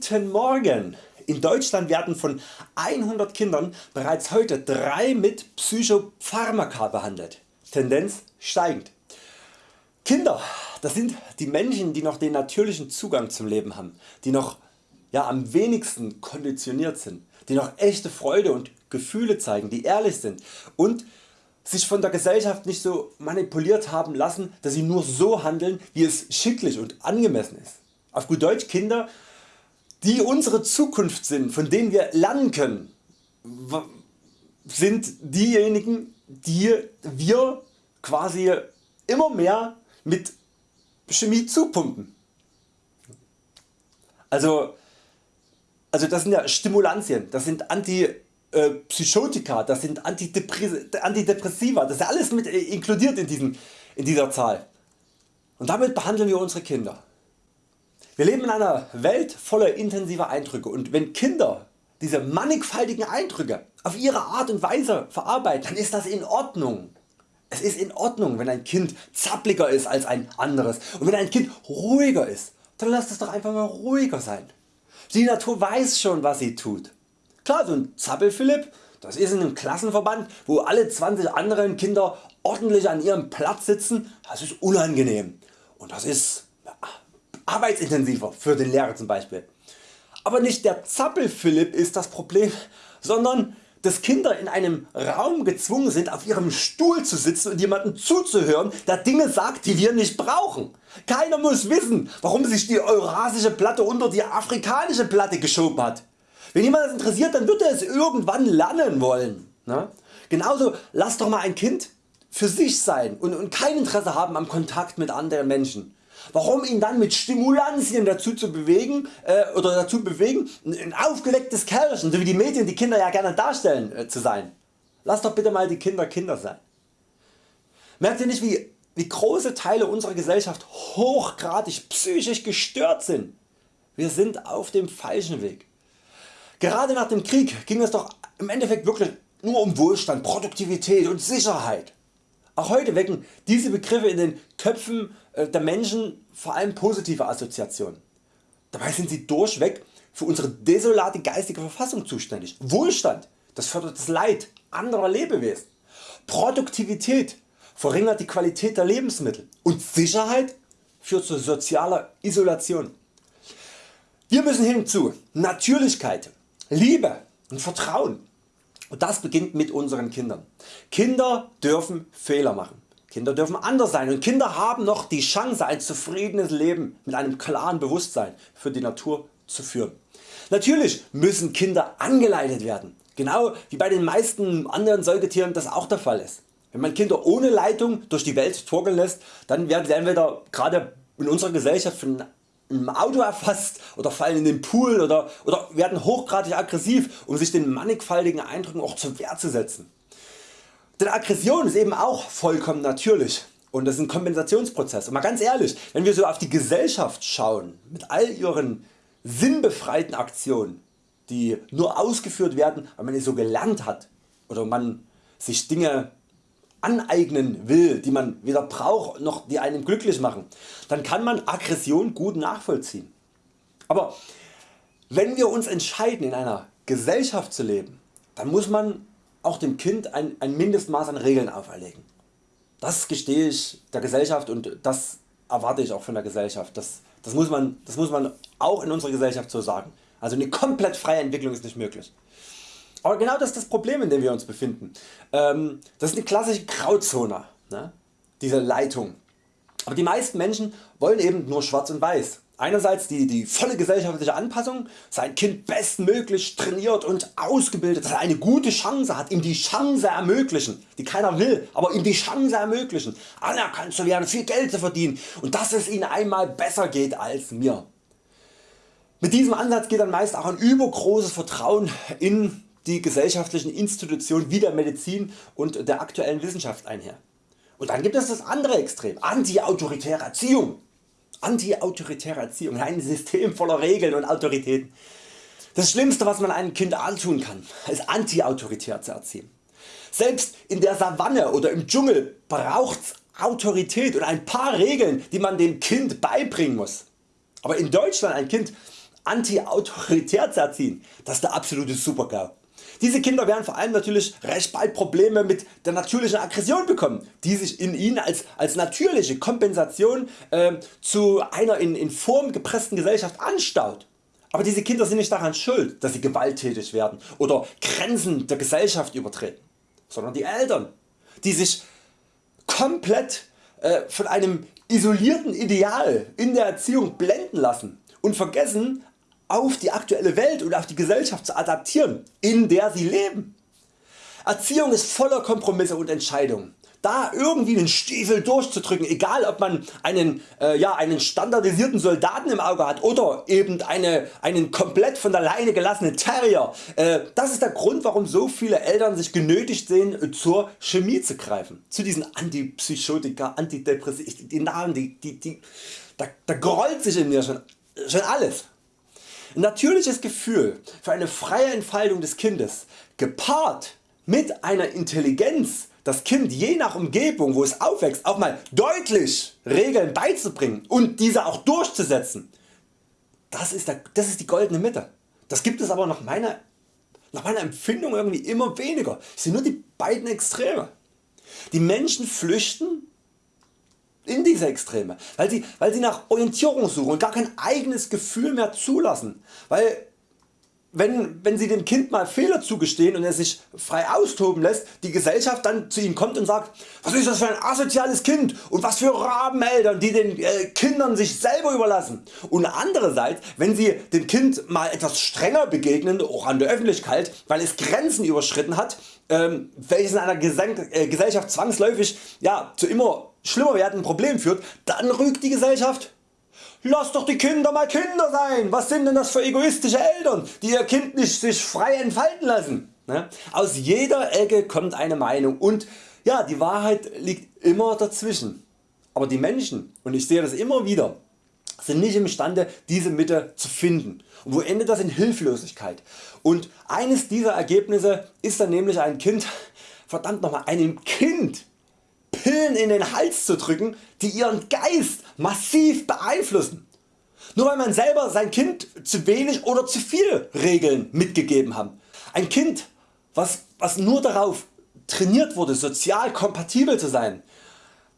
Guten Morgen! In Deutschland werden von 100 Kindern bereits heute 3 mit Psychopharmaka behandelt, Tendenz steigend. Kinder das sind die Menschen die noch den natürlichen Zugang zum Leben haben, die noch ja, am wenigsten konditioniert sind, die noch echte Freude und Gefühle zeigen, die ehrlich sind und sich von der Gesellschaft nicht so manipuliert haben lassen, dass sie nur so handeln wie es schicklich und angemessen ist. Auf gut Deutsch Kinder die unsere Zukunft sind, von denen wir lernen können, sind diejenigen die wir quasi immer mehr mit Chemie zupumpen. Also, also das sind ja Stimulantien, das sind Antipsychotika, das sind Antidepressiva, das ist alles mit inkludiert in, diesen, in dieser Zahl. Und damit behandeln wir unsere Kinder. Wir leben in einer Welt voller intensiver Eindrücke und wenn Kinder diese mannigfaltigen Eindrücke auf ihre Art und Weise verarbeiten, dann ist das in Ordnung. Es ist in Ordnung wenn ein Kind zappliger ist als ein anderes und wenn ein Kind ruhiger ist, dann lasst es doch einfach mal ruhiger sein. Die Natur weiß schon was sie tut. Klar so ein Zappelphilipp das ist in einem Klassenverband wo alle 20 anderen Kinder ordentlich an ihrem Platz sitzen, das ist unangenehm und das ist arbeitsintensiver für den Lehrer zum Beispiel. Aber nicht der Zappel-Philipp ist das Problem, sondern dass Kinder in einem Raum gezwungen sind auf ihrem Stuhl zu sitzen und jemanden zuzuhören der Dinge sagt die wir nicht brauchen. Keiner muss wissen warum sich die eurasische Platte unter die afrikanische Platte geschoben hat. Wenn jemand das interessiert dann wird er es irgendwann lernen wollen. Ne? Genauso lass doch mal ein Kind für sich sein und kein Interesse haben am Kontakt mit anderen Menschen. Warum ihn dann mit Stimulantien dazu zu bewegen äh, oder dazu bewegen ein aufgewecktes Kerlchen, so wie die Medien die Kinder ja gerne darstellen äh, zu sein. Lass doch bitte mal die Kinder Kinder sein. Merkt ihr nicht wie, wie große Teile unserer Gesellschaft hochgradig psychisch gestört sind? Wir sind auf dem falschen Weg. Gerade nach dem Krieg ging es doch im Endeffekt wirklich nur um Wohlstand, Produktivität und Sicherheit. Auch heute wecken diese Begriffe in den Köpfen äh, der Menschen vor allem positive Assoziationen. Dabei sind sie durchweg für unsere desolate geistige Verfassung zuständig. Wohlstand das fördert das Leid anderer Lebewesen. Produktivität verringert die Qualität der Lebensmittel und Sicherheit führt zu sozialer Isolation. Wir müssen hinzu Natürlichkeit, Liebe und Vertrauen und das beginnt mit unseren Kindern. Kinder dürfen Fehler machen. Kinder dürfen anders sein und Kinder haben noch die Chance ein zufriedenes Leben mit einem klaren Bewusstsein für die Natur zu führen. Natürlich müssen Kinder angeleitet werden, genau wie bei den meisten anderen Säugetieren das auch der Fall ist. Wenn man Kinder ohne Leitung durch die Welt torkeln lässt, dann werden sie entweder gerade in unserer Gesellschaft von im Auto erfasst oder fallen in den Pool oder, oder werden hochgradig aggressiv um sich den mannigfaltigen Eindrücken auch zur Wehr zu setzen. Denn Aggression ist eben auch vollkommen natürlich und das ist ein Kompensationsprozess. Und mal ganz ehrlich, wenn wir so auf die Gesellschaft schauen mit all ihren sinnbefreiten Aktionen, die nur ausgeführt werden, weil man es so gelernt hat oder man sich Dinge aneignen will, die man weder braucht noch die einen glücklich machen, dann kann man Aggression gut nachvollziehen. Aber wenn wir uns entscheiden in einer Gesellschaft zu leben, dann muss man auch dem Kind ein, ein Mindestmaß an Regeln auferlegen. Das gestehe ich der Gesellschaft und das erwarte ich auch von der Gesellschaft. Das, das, muss man, das muss man auch in unserer Gesellschaft so sagen. Also eine komplett freie Entwicklung ist nicht möglich. Aber genau das ist das Problem in dem wir uns befinden. Ähm, das ist eine klassische Grauzone, ne? diese Leitung. Aber die meisten Menschen wollen eben nur schwarz und weiß. Einerseits die, die volle gesellschaftliche Anpassung, sein Kind bestmöglich trainiert und ausgebildet, dass er eine gute Chance hat, ihm die Chance ermöglichen, die keiner will, aber ihm die Chance ermöglichen, anerkannt zu werden, viel Geld zu verdienen und dass es ihm einmal besser geht als mir. Mit diesem Ansatz geht dann meist auch ein übergroßes Vertrauen in die gesellschaftlichen Institutionen wie der Medizin und der aktuellen Wissenschaft einher. Und dann gibt es das andere Extrem, anti-autoritäre Erziehung. Anti-autoritäre Erziehung, ein System voller Regeln und Autoritäten. Das Schlimmste was man einem Kind antun kann, ist anti-autoritär zu erziehen. Selbst in der Savanne oder im Dschungel braucht's Autorität und ein paar Regeln die man dem Kind beibringen muss. Aber in Deutschland ein Kind anti-autoritär zu erziehen, das ist der absolute Supergau. Diese Kinder werden vor allem natürlich recht bald Probleme mit der natürlichen Aggression bekommen, die sich in ihnen als, als natürliche Kompensation äh, zu einer in, in Form gepressten Gesellschaft anstaut. Aber diese Kinder sind nicht daran schuld, dass sie gewalttätig werden oder Grenzen der Gesellschaft übertreten, sondern die Eltern, die sich komplett äh, von einem isolierten Ideal in der Erziehung blenden lassen und vergessen auf die aktuelle Welt und auf die Gesellschaft zu adaptieren, in der sie leben. Erziehung ist voller Kompromisse und Entscheidungen. Da irgendwie den Stiefel durchzudrücken, egal ob man einen, äh, ja, einen standardisierten Soldaten im Auge hat oder eben eine, einen komplett von der Leine gelassenen Terrier, äh, das ist der Grund warum so viele Eltern sich genötigt sehen zur Chemie zu greifen. Zu diesen Antipsychotika, Antidepressiva, die Namen, die, die, die, da, da grollt sich in mir schon, schon alles. Ein natürliches Gefühl für eine freie Entfaltung des Kindes gepaart mit einer Intelligenz das Kind je nach Umgebung wo es aufwächst auch mal deutlich Regeln beizubringen und diese auch durchzusetzen. Das ist, der, das ist die goldene Mitte. Das gibt es aber nach meiner, nach meiner Empfindung irgendwie immer weniger. Es sind nur die beiden Extreme. Die Menschen flüchten in diese Extreme, weil sie, weil sie nach Orientierung suchen und gar kein eigenes Gefühl mehr zulassen, weil wenn, wenn Sie dem Kind mal Fehler zugestehen und er sich frei austoben lässt, die Gesellschaft dann zu ihm kommt und sagt, was ist das für ein asoziales Kind und was für Rabeneltern, die den äh, Kindern sich selber überlassen. Und andererseits, wenn Sie dem Kind mal etwas strenger begegnen, auch an der Öffentlichkeit, weil es Grenzen überschritten hat, ähm, welches in einer äh, Gesellschaft zwangsläufig ja, zu immer schlimmer werdenden Problemen führt, dann rügt die Gesellschaft Lass doch die Kinder mal Kinder sein, was sind denn das für egoistische Eltern die ihr Kind nicht sich frei entfalten lassen. Ne? Aus jeder Ecke kommt eine Meinung und ja, die Wahrheit liegt immer dazwischen. Aber die Menschen, und ich sehe das immer wieder, sind nicht imstande diese Mitte zu finden. Und wo endet das in Hilflosigkeit? Und eines dieser Ergebnisse ist dann nämlich ein Kind, verdammt nochmal, einem Kind Pillen in den Hals zu drücken, die ihren Geist massiv beeinflussen. Nur weil man selber sein Kind zu wenig oder zu viel Regeln mitgegeben haben. Ein Kind was, was nur darauf trainiert wurde sozial kompatibel zu sein,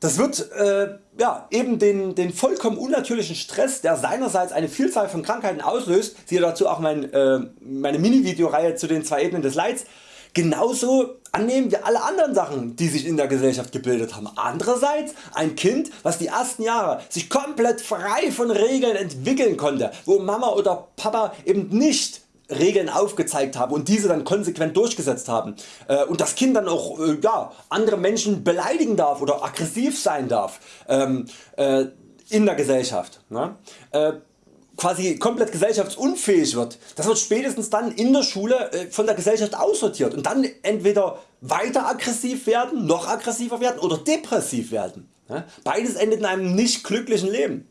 das wird äh, ja, eben den, den vollkommen unnatürlichen Stress der seinerseits eine Vielzahl von Krankheiten auslöst, siehe dazu auch mein, äh, meine Mini Videoreihe zu den zwei Ebenen des Leids, genauso annehmen wie alle anderen Sachen die sich in der Gesellschaft gebildet haben. Andererseits ein Kind was die ersten Jahre sich komplett frei von Regeln entwickeln konnte, wo Mama oder Papa eben nicht Regeln aufgezeigt haben und diese dann konsequent durchgesetzt haben äh, und das Kind dann auch äh, ja, andere Menschen beleidigen darf oder aggressiv sein darf ähm, äh, in der Gesellschaft. Ne? Quasi komplett gesellschaftsunfähig wird, das wird spätestens dann in der Schule äh, von der Gesellschaft aussortiert und dann entweder weiter aggressiv werden, noch aggressiver werden oder depressiv werden. Beides endet in einem nicht glücklichen Leben.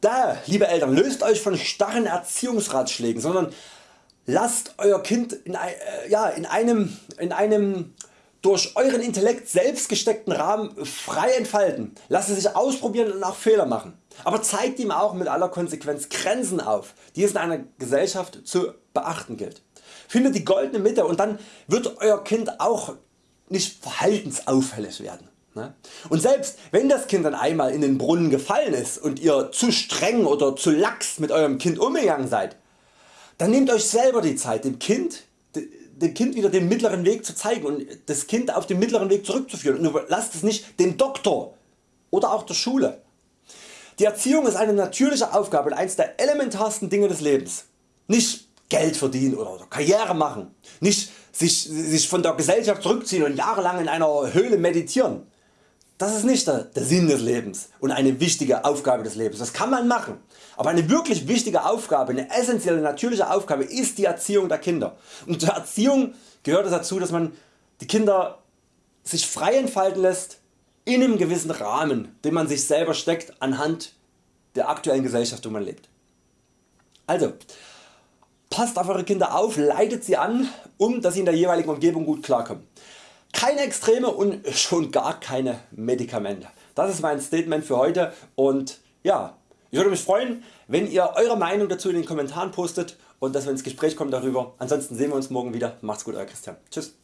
Daher liebe Eltern löst Euch von starren Erziehungsratschlägen, sondern lasst Euer Kind in, äh, ja, in, einem, in einem durch Euren Intellekt selbst gesteckten Rahmen frei entfalten, lasst es sich ausprobieren und auch Fehler machen. Aber zeigt ihm auch mit aller Konsequenz Grenzen auf, die es in einer Gesellschaft zu beachten gilt. Findet die goldene Mitte und dann wird Euer Kind auch nicht verhaltensauffällig werden. Ne? Und selbst wenn das Kind dann einmal in den Brunnen gefallen ist und ihr zu streng oder zu lax mit Eurem Kind umgegangen seid, dann nehmt Euch selber die Zeit dem Kind dem Kind wieder den mittleren Weg zu zeigen und das Kind auf den mittleren Weg zurückzuführen und lasst es nicht dem Doktor oder auch der Schule. Die Erziehung ist eine natürliche Aufgabe und eines der elementarsten Dinge des Lebens. Nicht Geld verdienen oder Karriere machen, nicht sich, sich von der Gesellschaft zurückziehen und jahrelang in einer Höhle meditieren. Das ist nicht der, der Sinn des Lebens und eine wichtige Aufgabe des Lebens. Das kann man machen. Aber eine wirklich wichtige Aufgabe, eine essentielle natürliche Aufgabe ist die Erziehung der Kinder. Und zur Erziehung gehört es dazu, dass man die Kinder sich frei entfalten lässt in einem gewissen Rahmen, den man sich selber steckt anhand der aktuellen Gesellschaft, wo man lebt. Also, passt auf Eure Kinder auf, leitet sie an, um dass sie in der jeweiligen Umgebung gut klarkommen. Keine Extreme und schon gar keine Medikamente. Das ist mein Statement für heute und ja, Ich würde mich freuen wenn ihr Eure Meinung dazu in den Kommentaren postet und dass wir ins Gespräch kommen darüber. Ansonsten sehen wir uns morgen wieder. Macht's gut Euer Christian. Tschüss.